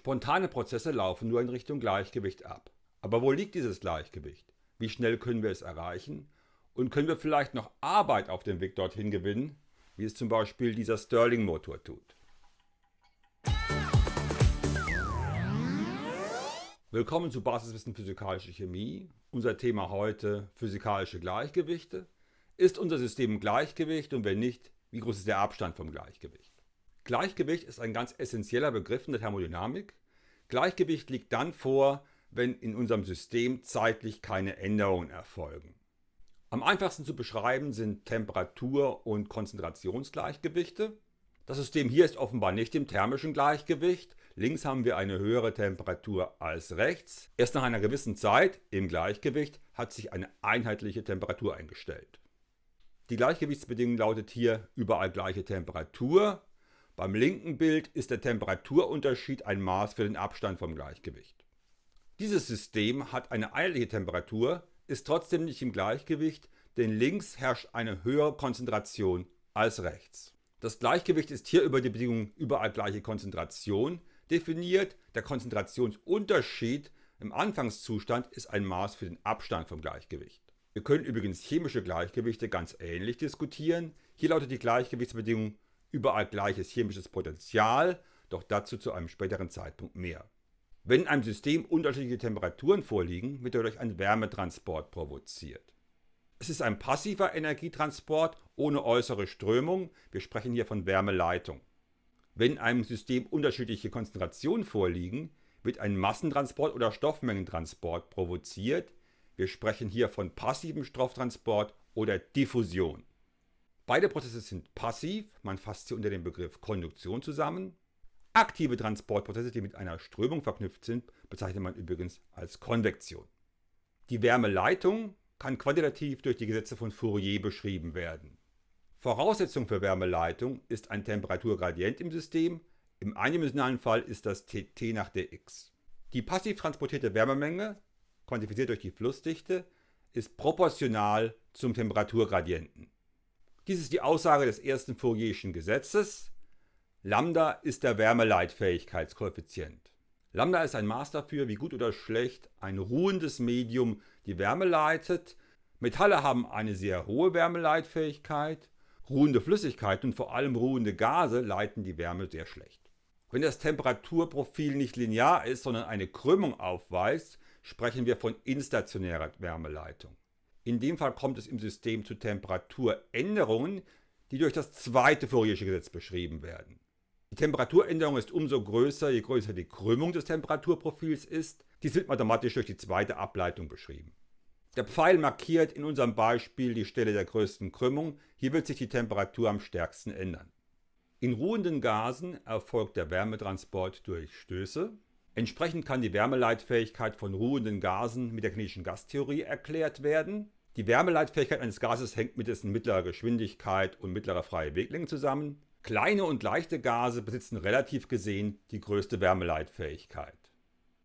Spontane Prozesse laufen nur in Richtung Gleichgewicht ab. Aber wo liegt dieses Gleichgewicht? Wie schnell können wir es erreichen? Und können wir vielleicht noch Arbeit auf dem Weg dorthin gewinnen, wie es zum Beispiel dieser Stirling-Motor tut? Willkommen zu Basiswissen Physikalische Chemie. Unser Thema heute Physikalische Gleichgewichte. Ist unser System Gleichgewicht und wenn nicht, wie groß ist der Abstand vom Gleichgewicht? Gleichgewicht ist ein ganz essentieller Begriff in der Thermodynamik. Gleichgewicht liegt dann vor, wenn in unserem System zeitlich keine Änderungen erfolgen. Am einfachsten zu beschreiben sind Temperatur- und Konzentrationsgleichgewichte. Das System hier ist offenbar nicht im thermischen Gleichgewicht. Links haben wir eine höhere Temperatur als rechts. Erst nach einer gewissen Zeit im Gleichgewicht hat sich eine einheitliche Temperatur eingestellt. Die Gleichgewichtsbedingung lautet hier überall gleiche Temperatur beim linken Bild ist der Temperaturunterschied ein Maß für den Abstand vom Gleichgewicht. Dieses System hat eine einheitliche Temperatur, ist trotzdem nicht im Gleichgewicht, denn links herrscht eine höhere Konzentration als rechts. Das Gleichgewicht ist hier über die Bedingung überall gleiche Konzentration definiert. Der Konzentrationsunterschied im Anfangszustand ist ein Maß für den Abstand vom Gleichgewicht. Wir können übrigens chemische Gleichgewichte ganz ähnlich diskutieren. Hier lautet die Gleichgewichtsbedingung überall gleiches chemisches Potential, doch dazu zu einem späteren Zeitpunkt mehr. Wenn in einem System unterschiedliche Temperaturen vorliegen, wird dadurch ein Wärmetransport provoziert. Es ist ein passiver Energietransport ohne äußere Strömung, wir sprechen hier von Wärmeleitung. Wenn in einem System unterschiedliche Konzentrationen vorliegen, wird ein Massentransport oder Stoffmengentransport provoziert, wir sprechen hier von passivem Stofftransport oder Diffusion. Beide Prozesse sind passiv, man fasst sie unter dem Begriff Konduktion zusammen. Aktive Transportprozesse, die mit einer Strömung verknüpft sind, bezeichnet man übrigens als Konvektion. Die Wärmeleitung kann quantitativ durch die Gesetze von Fourier beschrieben werden. Voraussetzung für Wärmeleitung ist ein Temperaturgradient im System, im eindimensionalen Fall ist das T nach dx. Die passiv transportierte Wärmemenge, quantifiziert durch die Flussdichte, ist proportional zum Temperaturgradienten. Dies ist die Aussage des ersten Fourierschen Gesetzes. Lambda ist der Wärmeleitfähigkeitskoeffizient. Lambda ist ein Maß dafür, wie gut oder schlecht ein ruhendes Medium die Wärme leitet. Metalle haben eine sehr hohe Wärmeleitfähigkeit. Ruhende Flüssigkeiten und vor allem ruhende Gase leiten die Wärme sehr schlecht. Wenn das Temperaturprofil nicht linear ist, sondern eine Krümmung aufweist, sprechen wir von instationärer Wärmeleitung. In dem Fall kommt es im System zu Temperaturänderungen, die durch das zweite Fouriersche Gesetz beschrieben werden. Die Temperaturänderung ist umso größer, je größer die Krümmung des Temperaturprofils ist. Dies wird mathematisch durch die zweite Ableitung beschrieben. Der Pfeil markiert in unserem Beispiel die Stelle der größten Krümmung. Hier wird sich die Temperatur am stärksten ändern. In ruhenden Gasen erfolgt der Wärmetransport durch Stöße. Entsprechend kann die Wärmeleitfähigkeit von ruhenden Gasen mit der kinetischen Gastheorie erklärt werden. Die Wärmeleitfähigkeit eines Gases hängt mit dessen mittlerer Geschwindigkeit und mittlerer freie Weglänge zusammen. Kleine und leichte Gase besitzen relativ gesehen die größte Wärmeleitfähigkeit.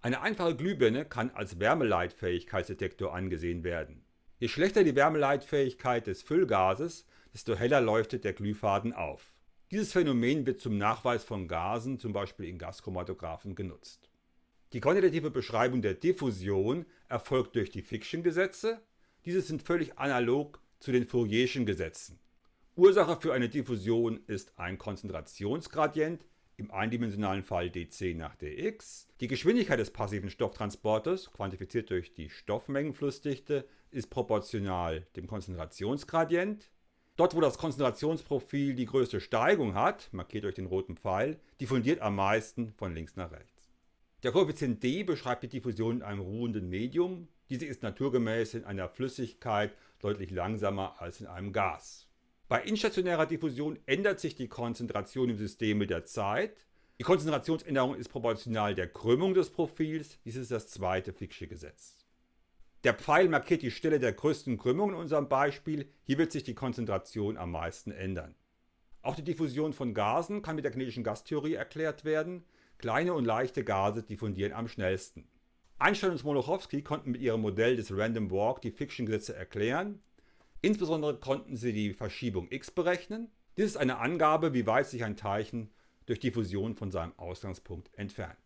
Eine einfache Glühbirne kann als Wärmeleitfähigkeitsdetektor angesehen werden. Je schlechter die Wärmeleitfähigkeit des Füllgases, desto heller leuchtet der Glühfaden auf. Dieses Phänomen wird zum Nachweis von Gasen, zum Beispiel in Gaschromatographen, genutzt. Die quantitative Beschreibung der Diffusion erfolgt durch die Fiction-Gesetze. Diese sind völlig analog zu den Fourierschen Gesetzen. Ursache für eine Diffusion ist ein Konzentrationsgradient, im eindimensionalen Fall dc nach dx. Die Geschwindigkeit des passiven Stofftransportes, quantifiziert durch die Stoffmengenflussdichte, ist proportional dem Konzentrationsgradient. Dort, wo das Konzentrationsprofil die größte Steigung hat, markiert durch den roten Pfeil, diffundiert am meisten von links nach rechts. Der Koeffizient d beschreibt die Diffusion in einem ruhenden Medium. Diese ist naturgemäß in einer Flüssigkeit deutlich langsamer als in einem Gas. Bei instationärer Diffusion ändert sich die Konzentration im System mit der Zeit. Die Konzentrationsänderung ist proportional der Krümmung des Profils. Dies ist das zweite Fick'sche Gesetz. Der Pfeil markiert die Stelle der größten Krümmung in unserem Beispiel. Hier wird sich die Konzentration am meisten ändern. Auch die Diffusion von Gasen kann mit der kinetischen Gastheorie erklärt werden. Kleine und leichte Gase diffundieren am schnellsten. Einstein und Smoluchowski konnten mit ihrem Modell des Random Walk die Fiction-Gesetze erklären. Insbesondere konnten sie die Verschiebung x berechnen. Dies ist eine Angabe, wie weit sich ein Teilchen durch Diffusion von seinem Ausgangspunkt entfernt.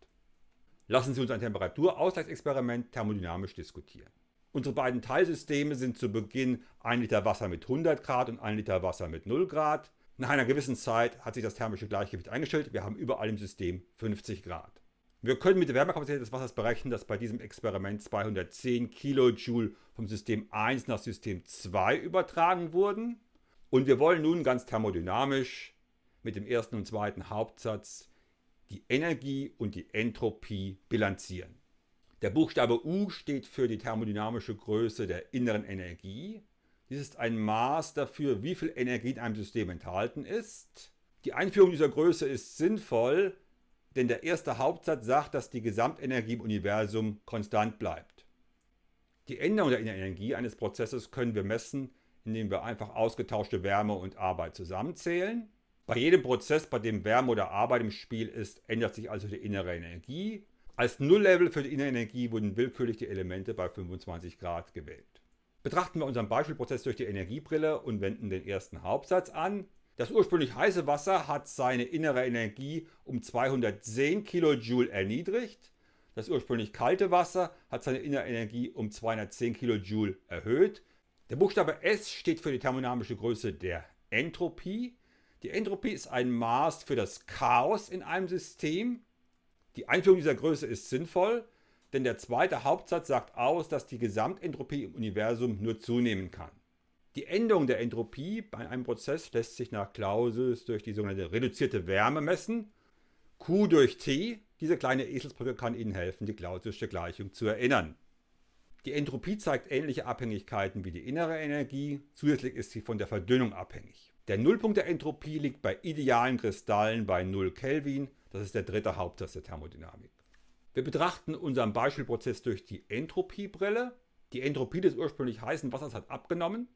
Lassen Sie uns ein Temperaturausgleichsexperiment thermodynamisch diskutieren. Unsere beiden Teilsysteme sind zu Beginn 1 Liter Wasser mit 100 Grad und 1 Liter Wasser mit 0 Grad. Nach einer gewissen Zeit hat sich das thermische Gleichgewicht eingestellt. Wir haben überall im System 50 Grad. Wir können mit der Wärmekapazität des Wassers berechnen, dass bei diesem Experiment 210 Kilojoule vom System 1 nach System 2 übertragen wurden. Und wir wollen nun ganz thermodynamisch mit dem ersten und zweiten Hauptsatz die Energie und die Entropie bilanzieren. Der Buchstabe U steht für die thermodynamische Größe der inneren Energie. Dies ist ein Maß dafür, wie viel Energie in einem System enthalten ist. Die Einführung dieser Größe ist sinnvoll, denn der erste Hauptsatz sagt, dass die Gesamtenergie im Universum konstant bleibt. Die Änderung der Energie eines Prozesses können wir messen, indem wir einfach ausgetauschte Wärme und Arbeit zusammenzählen. Bei jedem Prozess, bei dem Wärme oder Arbeit im Spiel ist, ändert sich also die innere Energie. Als Nulllevel für die innere Energie wurden willkürlich die Elemente bei 25 Grad gewählt. Betrachten wir unseren Beispielprozess durch die Energiebrille und wenden den ersten Hauptsatz an. Das ursprünglich heiße Wasser hat seine innere Energie um 210 kJ erniedrigt. Das ursprünglich kalte Wasser hat seine innere Energie um 210 kJ erhöht. Der Buchstabe S steht für die thermodynamische Größe der Entropie. Die Entropie ist ein Maß für das Chaos in einem System. Die Einführung dieser Größe ist sinnvoll, denn der zweite Hauptsatz sagt aus, dass die Gesamtentropie im Universum nur zunehmen kann. Die Änderung der Entropie bei einem Prozess lässt sich nach Clausius durch die sogenannte reduzierte Wärme messen. Q durch T, diese kleine Eselsbrücke kann Ihnen helfen, die Clausiusche Gleichung zu erinnern. Die Entropie zeigt ähnliche Abhängigkeiten wie die innere Energie, zusätzlich ist sie von der Verdünnung abhängig. Der Nullpunkt der Entropie liegt bei idealen Kristallen bei 0 Kelvin, das ist der dritte Hauptsatz der Thermodynamik. Wir betrachten unseren Beispielprozess durch die Entropiebrille. Die Entropie des ursprünglich heißen Wassers hat abgenommen.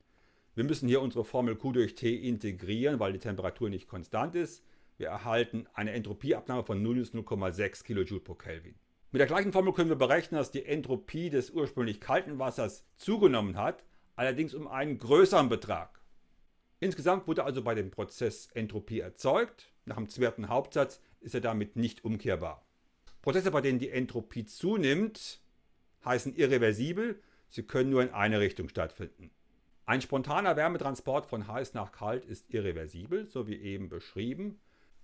Wir müssen hier unsere Formel Q durch T integrieren, weil die Temperatur nicht konstant ist. Wir erhalten eine Entropieabnahme von 0,6 kJ pro Kelvin. Mit der gleichen Formel können wir berechnen, dass die Entropie des ursprünglich kalten Wassers zugenommen hat, allerdings um einen größeren Betrag. Insgesamt wurde also bei dem Prozess Entropie erzeugt. Nach dem zweiten Hauptsatz ist er damit nicht umkehrbar. Prozesse, bei denen die Entropie zunimmt, heißen irreversibel. Sie können nur in eine Richtung stattfinden. Ein spontaner Wärmetransport von heiß nach kalt ist irreversibel, so wie eben beschrieben.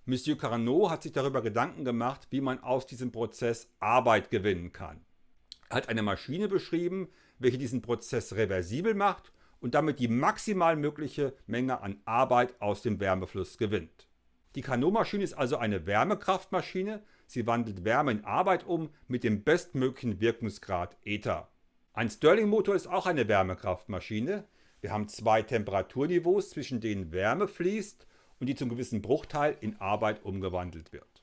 Monsieur Carnot hat sich darüber Gedanken gemacht, wie man aus diesem Prozess Arbeit gewinnen kann. Er hat eine Maschine beschrieben, welche diesen Prozess reversibel macht und damit die maximal mögliche Menge an Arbeit aus dem Wärmefluss gewinnt. Die Carnot-Maschine ist also eine Wärmekraftmaschine. Sie wandelt Wärme in Arbeit um mit dem bestmöglichen Wirkungsgrad Eta. Ein Stirling-Motor ist auch eine Wärmekraftmaschine. Wir haben zwei Temperaturniveaus, zwischen denen Wärme fließt und die zum gewissen Bruchteil in Arbeit umgewandelt wird.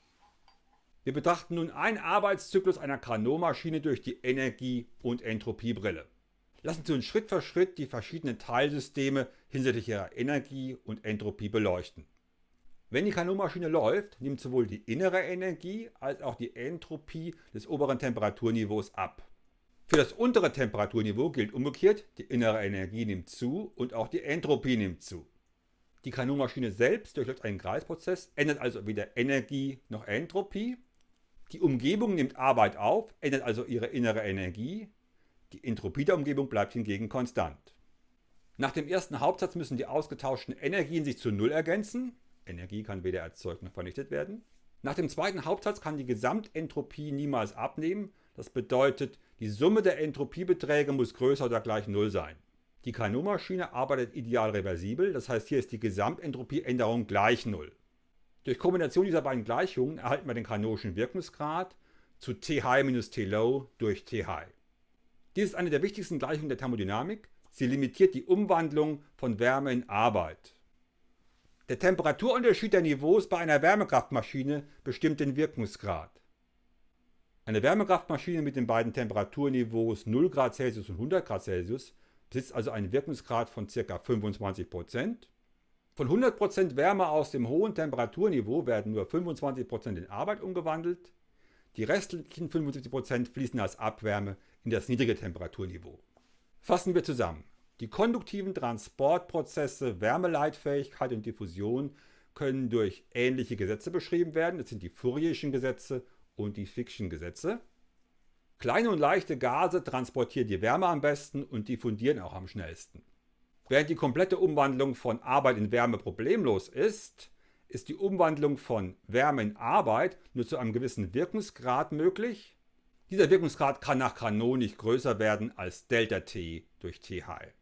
Wir betrachten nun einen Arbeitszyklus einer Carnot-Maschine durch die Energie- und Entropiebrille. Lassen Sie uns Schritt für Schritt die verschiedenen Teilsysteme hinsichtlich ihrer Energie und Entropie beleuchten. Wenn die Kanonmaschine läuft, nimmt sowohl die innere Energie als auch die Entropie des oberen Temperaturniveaus ab. Für das untere Temperaturniveau gilt umgekehrt, die innere Energie nimmt zu und auch die Entropie nimmt zu. Die Kanonmaschine selbst durchläuft einen Kreisprozess, ändert also weder Energie noch Entropie. Die Umgebung nimmt Arbeit auf, ändert also ihre innere Energie. Die Entropie der Umgebung bleibt hingegen konstant. Nach dem ersten Hauptsatz müssen die ausgetauschten Energien sich zu Null ergänzen. Energie kann weder erzeugt noch vernichtet werden. Nach dem zweiten Hauptsatz kann die Gesamtentropie niemals abnehmen. Das bedeutet, die Summe der Entropiebeträge muss größer oder gleich Null sein. Die Carnot-Maschine arbeitet ideal reversibel, das heißt hier ist die Gesamtentropieänderung gleich Null. Durch Kombination dieser beiden Gleichungen erhalten wir den Carnotschen Wirkungsgrad zu T high minus T low durch T high. Dies ist eine der wichtigsten Gleichungen der Thermodynamik. Sie limitiert die Umwandlung von Wärme in Arbeit. Der Temperaturunterschied der Niveaus bei einer Wärmekraftmaschine bestimmt den Wirkungsgrad. Eine Wärmekraftmaschine mit den beiden Temperaturniveaus 0 Grad Celsius und 100 Grad Celsius besitzt also einen Wirkungsgrad von ca. 25%. Von 100% Wärme aus dem hohen Temperaturniveau werden nur 25% in Arbeit umgewandelt. Die restlichen 75% fließen als Abwärme in das niedrige Temperaturniveau. Fassen wir zusammen. Die konduktiven Transportprozesse Wärmeleitfähigkeit und Diffusion können durch ähnliche Gesetze beschrieben werden. Das sind die Fourierischen Gesetze und die Fick'schen Gesetze. Kleine und leichte Gase transportieren die Wärme am besten und diffundieren auch am schnellsten. Während die komplette Umwandlung von Arbeit in Wärme problemlos ist, ist die Umwandlung von Wärme in Arbeit nur zu einem gewissen Wirkungsgrad möglich. Dieser Wirkungsgrad kann nach Carnot nicht größer werden als ΔT durch TH.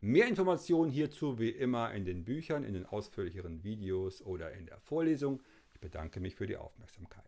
Mehr Informationen hierzu wie immer in den Büchern, in den ausführlicheren Videos oder in der Vorlesung. Ich bedanke mich für die Aufmerksamkeit.